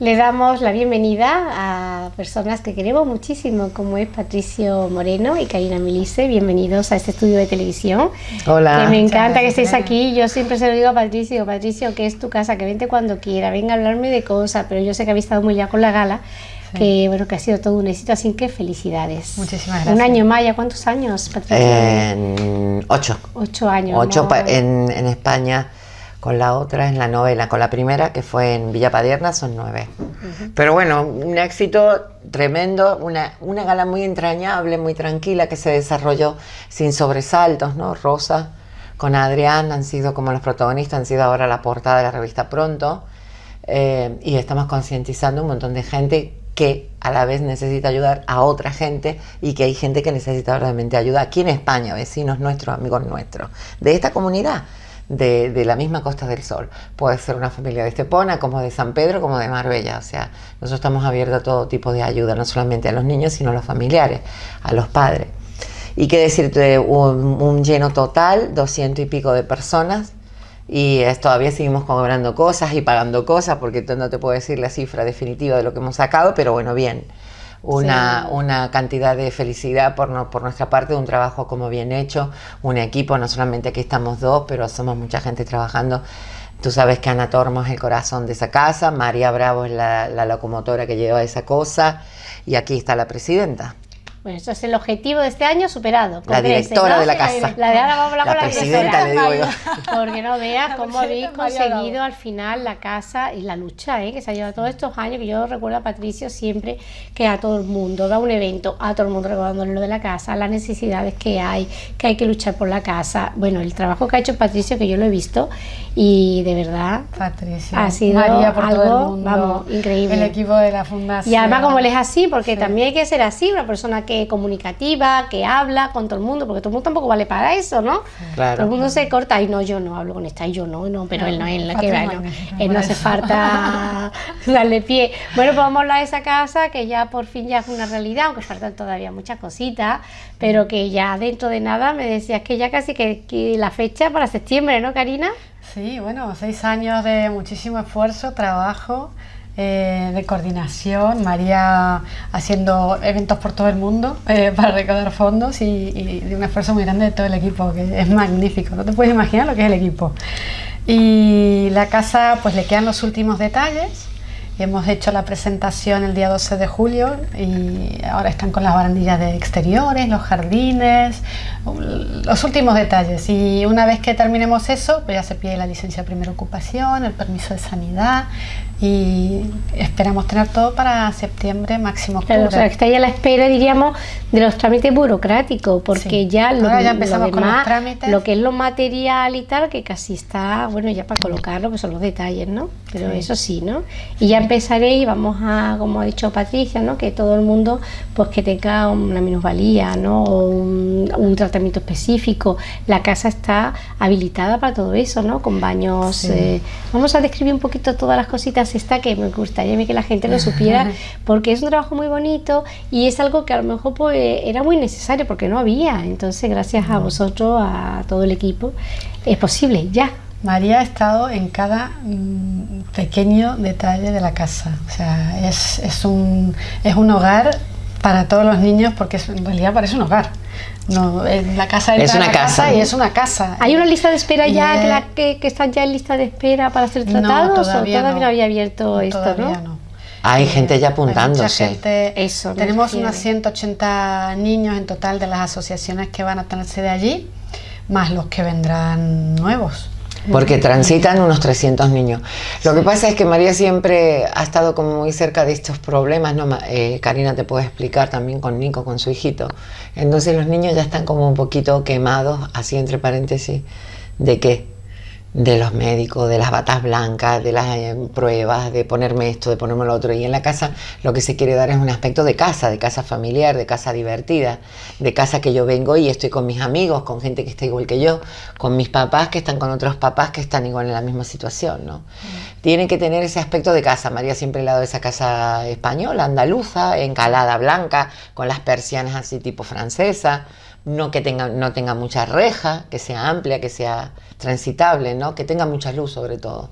Le damos la bienvenida a personas que queremos muchísimo, como es Patricio Moreno y Karina Milice. Bienvenidos a este estudio de televisión. Hola. Que me encanta que estéis aquí. Yo siempre se lo digo a Patricio, Patricio, que es tu casa, que vente cuando quiera, venga a hablarme de cosas, pero yo sé que habéis estado muy ya con la gala. Que bueno, que ha sido todo un éxito, así que felicidades. Muchísimas gracias. Un año más, ¿ya cuántos años, Patricio? En ocho. Ocho años. Ocho ¿no? pa- en, en España, con la otra en la novela, con la primera que fue en Villa Padierna son nueve. Pero bueno, un éxito tremendo, una, una gala muy entrañable, muy tranquila, que se desarrolló sin sobresaltos, ¿no? Rosa con Adrián han sido como los protagonistas, han sido ahora la portada de la revista Pronto. Eh, y estamos concientizando un montón de gente que a la vez necesita ayudar a otra gente y que hay gente que necesita realmente ayuda aquí en España, vecinos nuestros, amigos nuestros, de esta comunidad, de, la misma Costa del Sol. Puede ser una familia de Estepona, como de San Pedro, como de Marbella. O sea, nosotros estamos abiertos a todo tipo de ayuda, no solamente a los niños, sino a los familiares, a los padres. Y qué decirte, un, un lleno total, doscientos y pico de personas, y es- todavía seguimos cobrando cosas y pagando cosas porque no te puedo decir la cifra definitiva de lo que hemos sacado, pero bueno, bien. Una, Sí. una cantidad de felicidad por, no- por nuestra parte, un trabajo como bien hecho, un equipo, no solamente aquí estamos dos, pero somos mucha gente trabajando. Tú sabes que Ana Tormo es el corazón de esa casa, María Bravo es la, la locomotora que lleva esa cosa y aquí está la presidenta. Bueno, eso es el objetivo de este año superado. La directora ¿no? de la casa. La de ahora vamos a hablar La con la presidenta, directora. le digo Porque no veas cómo habéis conseguido al final la casa y la lucha ¿eh? que se ha llevado todos estos años. Que yo recuerdo a Patricio siempre que a todo el mundo da un evento, a todo el mundo recordándole lo de la casa, las necesidades que hay, que hay que luchar por la casa. Bueno, el trabajo que ha hecho Patricio, que yo lo he visto y de verdad Patricia, Ha sido María por todo algo, el mundo, vamos, increíble. El equipo de la fundación. Y además como él es así, porque Sí. también hay que ser así, una persona que es comunicativa, que habla con todo el mundo, porque todo el mundo tampoco vale para eso, ¿no? Claro. Todo el mundo se corta y no, yo no hablo con esta, y yo no, no, pero No, él no, él no, que va, no, él no hace falta darle pie. Bueno, pues vamos a hablar de esa casa que ya por fin ya es una realidad, aunque faltan todavía muchas cositas, pero que ya dentro de nada me decías que ya casi que, que la fecha para septiembre, ¿no, Karina? Sí, bueno, seis años de muchísimo esfuerzo, trabajo, eh, de coordinación, María haciendo eventos por todo el mundo eh, para recaudar fondos y, y de un esfuerzo muy grande de todo el equipo, que es magnífico, no te puedes imaginar lo que es el equipo. Y la casa, pues le quedan los últimos detalles. Hemos hecho la presentación el día 12 de julio y ahora están con las barandillas de exteriores, los jardines, los últimos detalles. Y una vez que terminemos eso, pues ya se pide la licencia de primera ocupación, el permiso de sanidad y esperamos tener todo para septiembre, máximo octubre. Claro, o sea, que está ahí a la espera, diríamos, de los trámites burocráticos, porque Sí. ya lo, Ahora ya lo empezamos con los trámites. lo que es lo material y tal, que casi está, bueno, ya para colocarlo, que son los detalles, ¿no? Pero Sí. eso sí, ¿no? Y ya empezaré y vamos a, como ha dicho Patricia, ¿no? Que todo el mundo, pues que tenga una minusvalía, ¿no? O un, un tratamiento específico. La casa está habilitada para todo eso, ¿no? Con baños. Sí. eh, vamos a describir un poquito todas las cositas esta que me gustaría que la gente lo supiera porque es un trabajo muy bonito y es algo que a lo mejor pues, era muy necesario porque no había. Entonces, gracias a vosotros, a todo el equipo, es posible ya. María ha estado en cada mm, pequeño detalle de la casa. O sea, es, es, un, es un hogar para todos los niños porque es- en realidad parece un hogar. No, en la casa Es una la casa. y es una casa. ¿Hay una lista de espera Y ya es- que, la- que, que están ya en lista de espera para ser No, tratados todavía o todavía no, no. había abierto esto, Todavía ¿no? no. Hay gente ya mucha apuntándose. gente- Eso, me tenemos unos 180 niños en total de las asociaciones que van a tener sede allí, más los que vendrán nuevos. Porque transitan unos 300 niños. Lo que pasa es que María siempre ha estado como muy cerca de estos problemas, ¿no? Eh, Karina te puede explicar también con Nico, con su hijito. Entonces los niños ya están como un poquito quemados, así entre paréntesis, ¿de qué? De los médicos, de las batas blancas, de las eh, pruebas, de ponerme esto, de ponerme lo otro. Y en la casa lo que se quiere dar es un aspecto de casa, de casa familiar, de casa divertida, de casa que yo vengo y estoy con mis amigos, con gente que está igual que yo, con mis papás que están con otros papás que están igual en la misma situación. ¿no? Tienen que tener ese aspecto de casa. María siempre le ha dado esa casa española, andaluza, encalada blanca, con las persianas así tipo francesa no que tenga, no tenga mucha reja, que sea amplia, que sea transitable, ¿no? que tenga mucha luz sobre todo.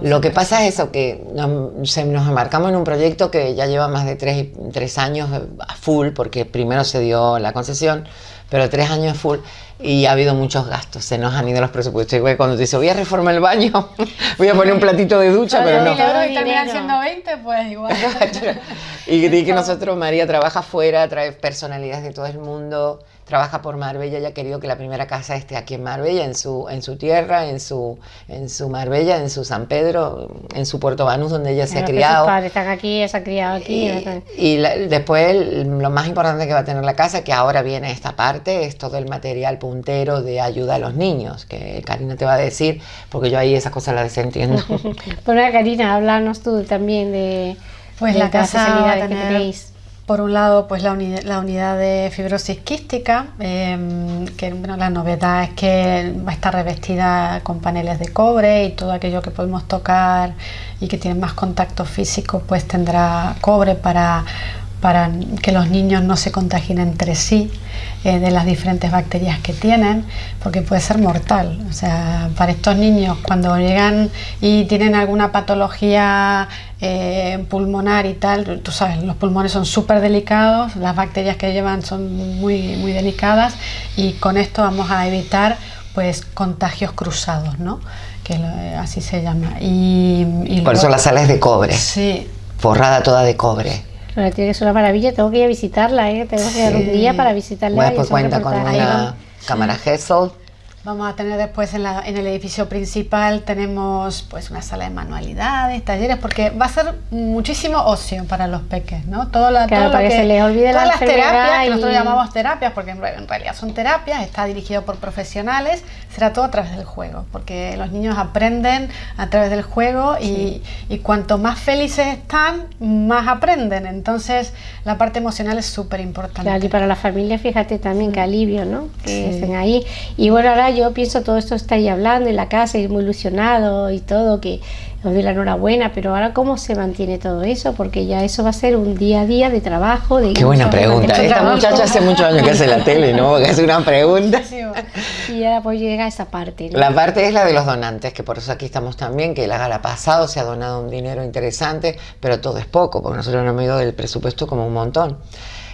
Lo que pasa es eso, que nos, se, nos embarcamos en un proyecto que ya lleva más de tres, tres años a full, porque primero se dio la concesión, pero tres años full y ha habido muchos gastos, se nos han ido los presupuestos. Igual cuando te dice, voy a reformar el baño, voy a poner un platito de ducha, pero no. Y terminan siendo 20, pues igual. y que nosotros, María trabaja fuera, trae personalidades de todo el mundo, trabaja por Marbella y ha querido que la primera casa esté aquí en Marbella, en su, en su tierra, en su, en su Marbella, en su San Pedro, en su Puerto Banús, donde ella se ha criado. Sus padres están aquí, se ha criado aquí. Y, después lo más importante que va a tener la casa, que ahora viene esta parte, es todo el material puntero de ayuda a los niños, que Karina te va a decir, porque yo ahí esas cosas las desentiendo. bueno, Karina, háblanos tú también de, pues la casa que tenéis por un lado, pues la, unidad de fibrosis quística, em, que bueno, la novedad es que va a estar revestida con paneles de cobre y todo aquello que podemos tocar y que tiene más contacto físico, pues tendrá cobre para para que los niños no se contagien entre sí eh, de las diferentes bacterias que tienen, porque puede ser mortal. O sea, para estos niños cuando llegan y tienen alguna patología eh, pulmonar y tal, tú sabes, los pulmones son súper delicados, las bacterias que llevan son muy, muy delicadas y con esto vamos a evitar pues contagios cruzados, ¿no? que así se llama. Y, Por eso la sala es de cobre. Sí. Forrada toda de cobre tiene que ser una maravilla, tengo que ir a visitarla, ¿eh? tengo que ir un día para visitarla. Bueno, pues cuenta con una cámara Hessel Vamos a tener después en, el edificio principal, tenemos pues una sala de manualidades, talleres, porque va a ser muchísimo ocio para los peques, ¿no? Todo, la, todo para que, se les olvide todas las terapias, que nosotros llamamos terapias, porque en, realidad son terapias, está dirigido por profesionales, será todo a través del juego, porque los niños aprenden a través del juego y, y cuanto más felices están, más aprenden. Entonces, la parte emocional es súper importante. Claro, y para la familia, fíjate también que alivio, ¿no? Que estén ahí. Y bueno, ahora yo pienso todo esto está ahí hablando en la casa y muy ilusionado y todo, que os doy la enhorabuena, pero ahora cómo se mantiene todo eso, porque ya eso va a ser un día a día de trabajo. De Qué buena pregunta. Esta muchacha hace muchos años que hace la tele, ¿no? Porque hace una pregunta. y ahora pues llega esa parte. La parte es la de los donantes, que por eso aquí estamos también, que la gala pasado se ha donado un dinero interesante, pero todo es poco, porque nosotros no hemos ido del presupuesto como un montón.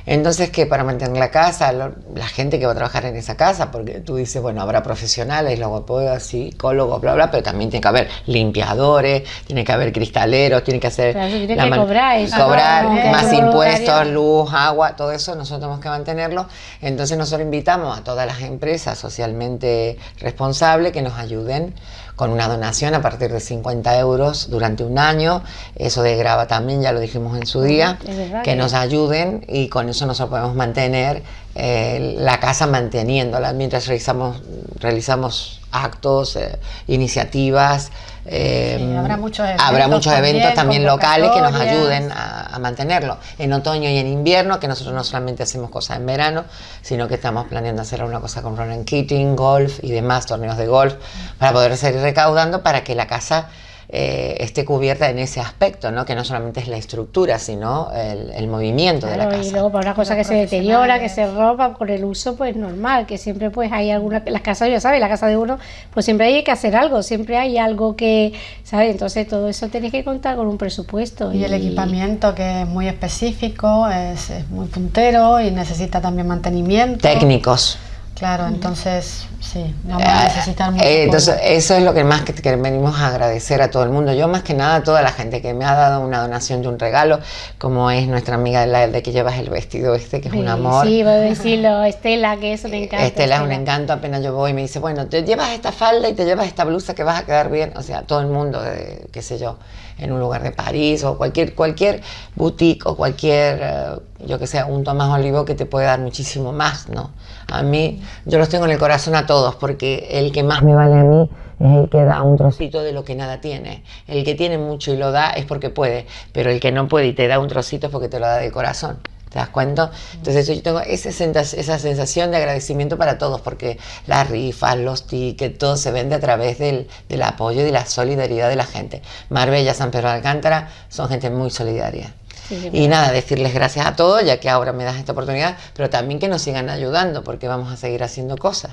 Entonces, que para mantener la casa, la gente que va a trabajar en esa casa, porque tú dices, bueno, habrá profesionales, logopedas, psicólogos, bla, bla, pero también tiene que haber limpiadores, tiene que haber cristaleros, tiene que hacer... tiene que cobrar eso. Cobrar más impuestos, luz, agua, todo eso nosotros tenemos que mantenerlo. Entonces nosotros invitamos a todas las empresas socialmente responsables que nos ayuden con una donación a partir de 50 euros durante un año. Eso de grava también, ya lo dijimos en su día, que nos ayuden y con eso nosotros podemos mantener eh, la casa manteniéndola mientras realizamos, realizamos actos, eh, iniciativas. Eh, habrá muchos eventos, habrá muchos eventos también, locales que nos ayuden a, mantenerlo. En otoño y en invierno, que nosotros no solamente hacemos cosas en verano, sino que estamos planeando hacer una cosa con Ronan Keating, golf y demás, torneos de golf, para poder seguir recaudando para que la casa eh, esté cubierta en ese aspecto, ¿no? que no solamente es la estructura, sino el, movimiento de la casa. Y luego para una cosa que se deteriora, que se roba por el uso, pues normal, que siempre pues hay alguna, las casas ya sabes, la casa de uno, pues siempre hay que hacer algo, siempre hay algo que, ¿sabes? Entonces todo eso tienes que contar con un presupuesto. Y, el equipamiento que es muy específico, es, es muy puntero y necesita también mantenimiento. Técnicos. Claro, entonces sí, vamos a necesitar mucho. Eh, entonces, eso es lo que más que, venimos a agradecer a todo el mundo. Yo, más que nada, a toda la gente que me ha dado una donación de un regalo, como es nuestra amiga la de que llevas el vestido este, que es un amor. Sí, voy a decirlo, Estela, que es un encanto. Estela, es un encanto, apenas yo voy y me dice, bueno, te llevas esta falda y te llevas esta blusa que vas a quedar bien. O sea, todo el mundo, de, qué sé yo, en un lugar de París o cualquier, cualquier boutique o cualquier, eh, yo que sé, un Tomás Olivo que te puede dar muchísimo más, ¿no? A mí, yo los tengo en el corazón a todos, porque el que más me vale a mí es el que da un trocito de lo que nada tiene. El que tiene mucho y lo da es porque puede, pero el que no puede y te da un trocito es porque te lo da de corazón. ¿Te das cuenta? Entonces yo tengo esa sensación de agradecimiento para todos, porque las rifas, los tickets, todo se vende a través del, del apoyo y de la solidaridad de la gente. Marbella, San Pedro de Alcántara son gente muy solidaria. Sí, y nada, decirles gracias a todos, ya que ahora me das esta oportunidad, pero también que nos sigan ayudando, porque vamos a seguir haciendo cosas.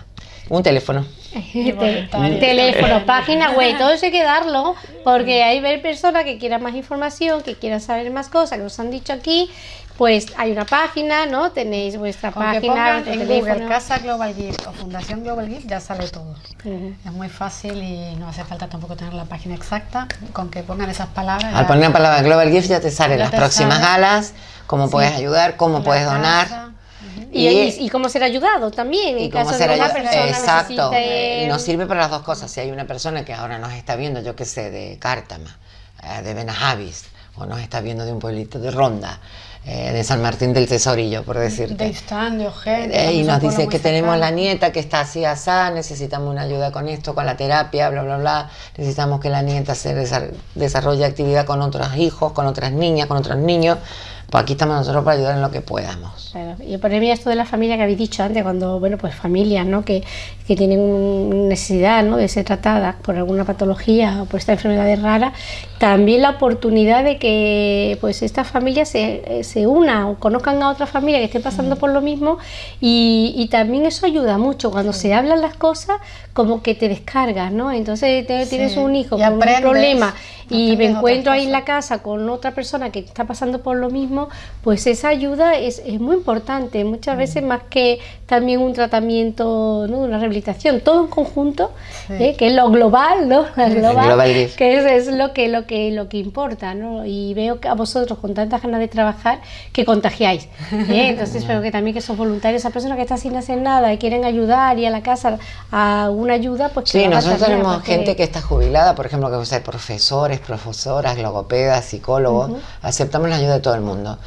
Un teléfono. Te- teléfono, página web, todo eso hay que darlo, porque hay ver personas que quieran más información, que quieran saber más cosas, que nos han dicho aquí, pues hay una página, ¿no? Tenéis vuestra Con que página, en teléfono. Google Casa Global Gift o Fundación Global Gift ya sale todo. Ujú. Es muy fácil y no hace falta tampoco tener la página exacta. Con que pongan esas palabras. Al poner la palabra Global Gift ya te salen las te próximas sale. galas, cómo puedes ayudar, cómo la puedes donar. casa. Y, y- y cómo ser ayudado también, en Y cómo caso ser de una persona Exacto. necesite- Y nos sirve para las dos cosas. Si hay una persona que ahora nos está viendo, yo qué sé, de Cártama, eh, de Benajavis, o nos está viendo de un pueblito de Ronda, eh, de San Martín del Tesorillo, por De decirte. Istán, de Ojén. Eh, y nos dice que tenemos la nieta que está así asá, necesitamos una ayuda con esto, con la terapia, bla, bla, bla. Necesitamos que la nieta se desa- desarrolle actividad con otros hijos, con otras niñas, con otros niños. Pues aquí estamos nosotros para ayudar en lo que podamos. Claro, y por mí esto de la familia que habéis dicho antes, cuando, bueno, pues familias, ¿no? Que, que tienen necesidad, ¿no? De ser tratadas por alguna patología o por esta enfermedad rara, también la oportunidad de que, pues, esta familia se, se una o conozcan a otra familia que esté pasando por lo mismo y, y también eso ayuda mucho, cuando se hablan las cosas, como que te descargas, ¿no? Entonces te- tienes un hijo y con aprendes, un problema y me encuentro ahí en la casa con otra persona que está pasando por lo mismo, pues esa ayuda es, es muy importante, muchas Mm. veces más que también un tratamiento, ¿no? una rehabilitación, todo en conjunto, Sí. ¿eh? que es lo global, ¿no? Lo global, global que es, es lo que lo que lo que importa, ¿no? Y veo que a vosotros con tantas ganas de trabajar que contagiáis, ¿eh? entonces espero que también que son voluntarios, esa persona que está sin hacer nada y quieren ayudar y a la casa a una ayuda, pues que Sí, nosotros tenemos gente que está jubilada, por ejemplo, que puede ser profesores, profesoras, logopedas, psicólogos. Aceptamos la ayuda de todo el mundo.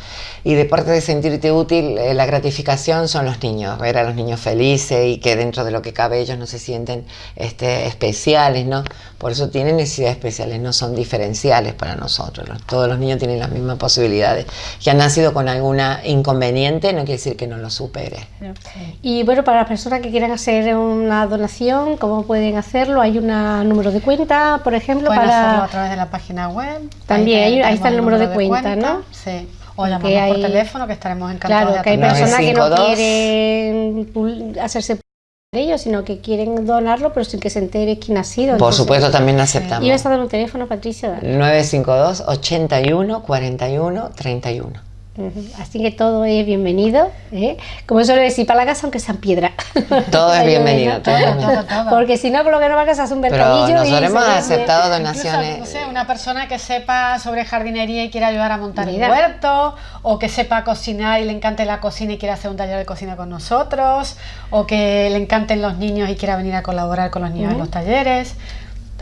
Y de parte de sentirte útil, eh, la gratificación son los niños, ver a los niños felices y que dentro de lo que cabe ellos no se sienten este, especiales, ¿no? Por eso tienen necesidades especiales, no son diferenciales para nosotros. Los- todos los niños tienen las mismas posibilidades. Que han nacido con alguna inconveniente no quiere decir que no lo supere. Y bueno, para las personas que quieran hacer una donación, ¿cómo pueden hacerlo? ¿Hay un número de cuenta, por ejemplo, Pueden para hacerlo a través de la página web. También, ahí- ahí está el número de cuenta, ¿no? Sí. O llamamos por hay- teléfono, que estaremos encantados Claro, de que hay personas que no 952. quieren hacerse ellos, sino que quieren donarlo, pero sin que se entere quién ha sido. Por Entonces, supuesto, también aceptamos. ¿Ibas a dar un teléfono, Patricia? 952 81 41 31. Así que todo es bienvenido. ¿eh? Como suelo decir, para la casa, aunque sean piedra. Todo es bienvenido, todo es bienvenido. Todo, todo. Porque si no, por lo que no va a casa es un Pero mercadillo. y nosotros hemos se vende- aceptado Incluso, donaciones. no sé, una persona que sepa sobre jardinería y quiera ayudar a montar Mira. el huerto, o que sepa cocinar y le encante la cocina y quiera hacer un taller de cocina con nosotros, o que le encanten los niños y quiera venir a colaborar con los niños en los talleres.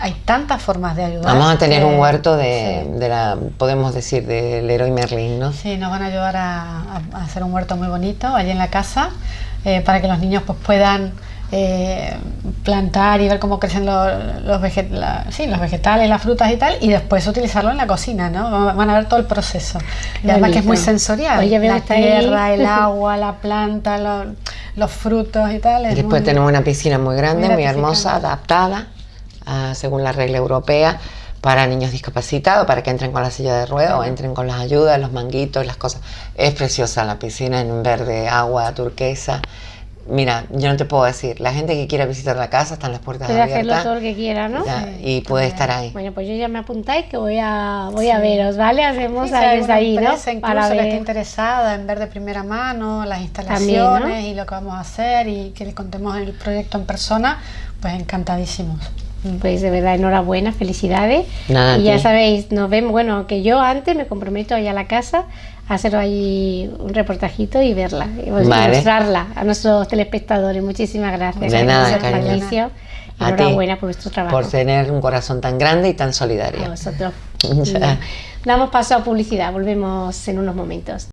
Hay tantas formas de ayudar. Vamos a tener que- un huerto de, sí. de la, podemos decir, del héroe Merlin, ¿no? Sí, nos van a ayudar a, hacer un huerto muy bonito allí en la casa eh, para que los niños pues puedan eh, plantar y ver cómo crecen los, los, vege- la- sí, los vegetales, las frutas y tal, y después utilizarlo en la cocina, ¿no? Van- a ver todo el proceso. Y además que es muy sensorial. Oye, veo la ahí. tierra, el agua, la planta, lo- los frutos y tal. Y es después muy- tenemos una piscina muy grande, muy muy hermosa, adaptada a- según la regla europea para niños discapacitados, para que entren con la silla de ruedas o entren con las ayudas, los manguitos, las cosas. Es preciosa la piscina en verde, agua turquesa. Mira, yo no te puedo decir, la gente que quiera visitar la casa están las puertas Puede hacerlo abiertas todo lo que quiera, ¿no? ya, Sí, y puede estar ahí. Bueno, pues yo ya me apuntáis que voy a voy a veros, ¿vale? Hacemos Sí, desde alguna ahí, ¿no? incluso Para que esté ver. interesada en ver de primera mano las También, instalaciones ¿no? y lo que vamos a hacer y que le contemos el proyecto en persona, pues encantadísimos. Pues de verdad, enhorabuena, felicidades. Nada, a y ya sabéis, nos vemos, bueno, que yo antes me comprometo allá a la casa a hacer ahí un reportajito y verla, y pues, Vale. mostrarla a nuestros telespectadores. Muchísimas gracias. De nada, cariño. A Enhorabuena por vuestro trabajo. Por tener un corazón tan grande y tan a solidario. vosotros. Ya. Damos paso a publicidad, volvemos en unos momentos.